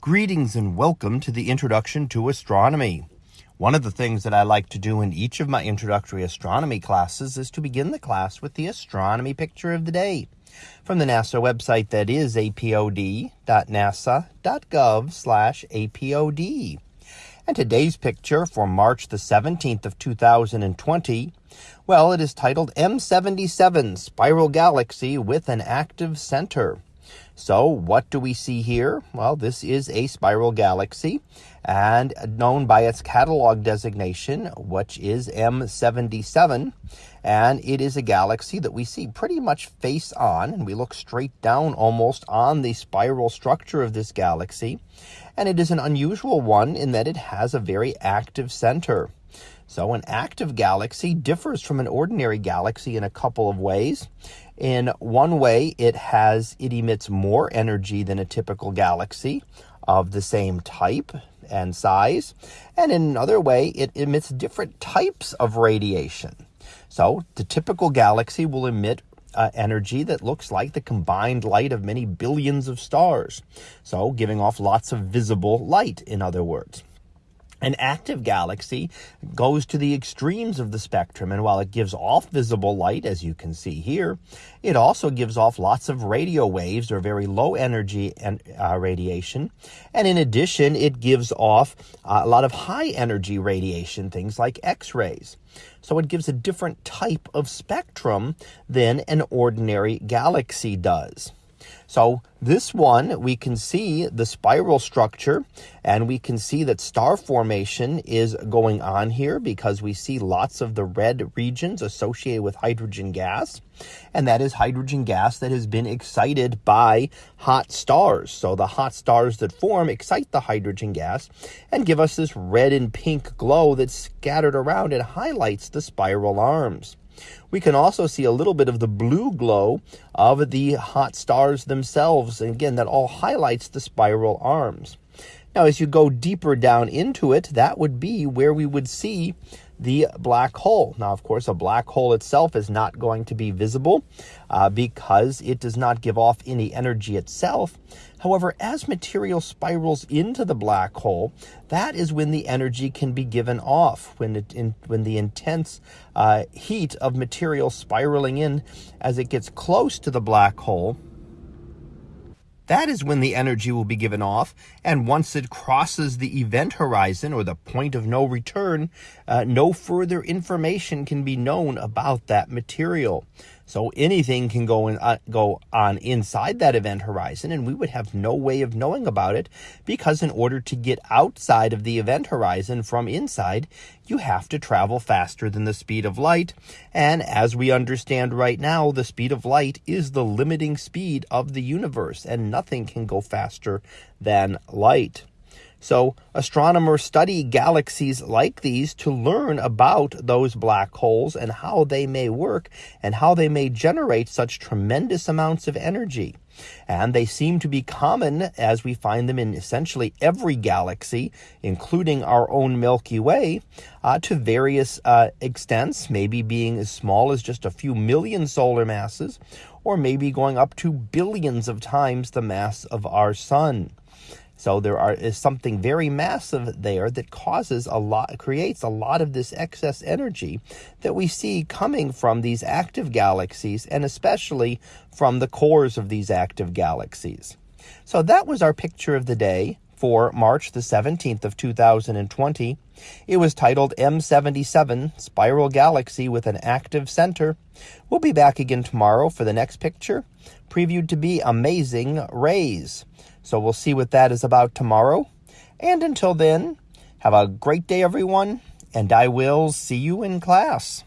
Greetings and welcome to the Introduction to Astronomy. One of the things that I like to do in each of my introductory astronomy classes is to begin the class with the astronomy picture of the day from the NASA website that is apod.nasa.gov slash apod. And today's picture for March the 17th of 2020, well, it is titled M77 Spiral Galaxy with an Active Center. So what do we see here? Well, this is a spiral galaxy and known by its catalog designation, which is M77. And it is a galaxy that we see pretty much face on, and we look straight down almost on the spiral structure of this galaxy. And it is an unusual one in that it has a very active center. So an active galaxy differs from an ordinary galaxy in a couple of ways. In one way, it has it emits more energy than a typical galaxy of the same type and size. And in another way, it emits different types of radiation. So the typical galaxy will emit uh, energy that looks like the combined light of many billions of stars. So giving off lots of visible light, in other words. An active galaxy goes to the extremes of the spectrum, and while it gives off visible light, as you can see here, it also gives off lots of radio waves or very low energy and, uh, radiation. And in addition, it gives off uh, a lot of high energy radiation, things like X-rays. So it gives a different type of spectrum than an ordinary galaxy does. So this one, we can see the spiral structure and we can see that star formation is going on here because we see lots of the red regions associated with hydrogen gas. And that is hydrogen gas that has been excited by hot stars. So the hot stars that form excite the hydrogen gas and give us this red and pink glow that's scattered around and highlights the spiral arms. We can also see a little bit of the blue glow of the hot stars themselves. And again, that all highlights the spiral arms. Now, as you go deeper down into it, that would be where we would see the black hole. Now, of course, a black hole itself is not going to be visible uh, because it does not give off any energy itself. However, as material spirals into the black hole, that is when the energy can be given off, when, it, in, when the intense uh, heat of material spiraling in as it gets close to the black hole that is when the energy will be given off. And once it crosses the event horizon or the point of no return, uh, no further information can be known about that material. So anything can go in, uh, go on inside that event horizon, and we would have no way of knowing about it because in order to get outside of the event horizon from inside, you have to travel faster than the speed of light. And as we understand right now, the speed of light is the limiting speed of the universe, and nothing can go faster than light. So astronomers study galaxies like these to learn about those black holes and how they may work and how they may generate such tremendous amounts of energy. And they seem to be common as we find them in essentially every galaxy, including our own Milky Way, uh, to various uh, extents, maybe being as small as just a few million solar masses, or maybe going up to billions of times the mass of our sun. So there are, is something very massive there that causes a lot, creates a lot of this excess energy that we see coming from these active galaxies and especially from the cores of these active galaxies. So that was our picture of the day for March the 17th of 2020. It was titled M77 Spiral Galaxy with an Active Center. We'll be back again tomorrow for the next picture, previewed to be Amazing Rays. So we'll see what that is about tomorrow. And until then, have a great day, everyone, and I will see you in class.